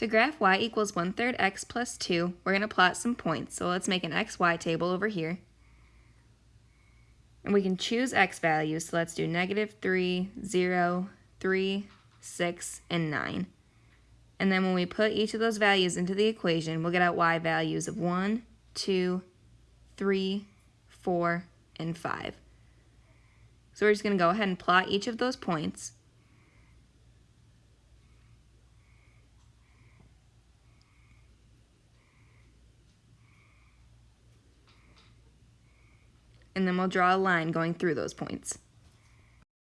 To graph y equals 1 third x plus 2, we're going to plot some points. So let's make an xy table over here. And we can choose x values. So let's do negative 3, 0, 3, 6, and 9. And then when we put each of those values into the equation, we'll get out y values of 1, 2, 3, 4, and 5. So we're just going to go ahead and plot each of those points. And then we'll draw a line going through those points.